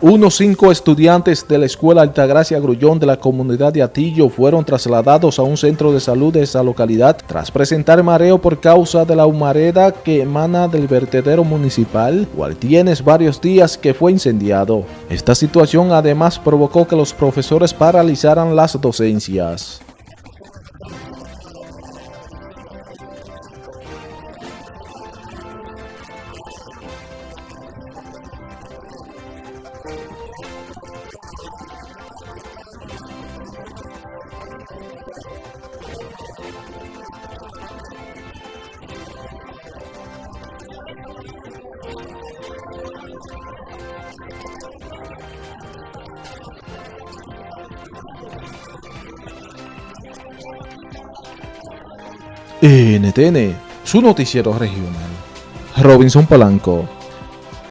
Unos cinco estudiantes de la Escuela Altagracia Grullón de la comunidad de Atillo fueron trasladados a un centro de salud de esa localidad tras presentar mareo por causa de la humareda que emana del vertedero municipal, cual tiene varios días que fue incendiado. Esta situación además provocó que los profesores paralizaran las docencias. NTN, su noticiero regional. Robinson Polanco.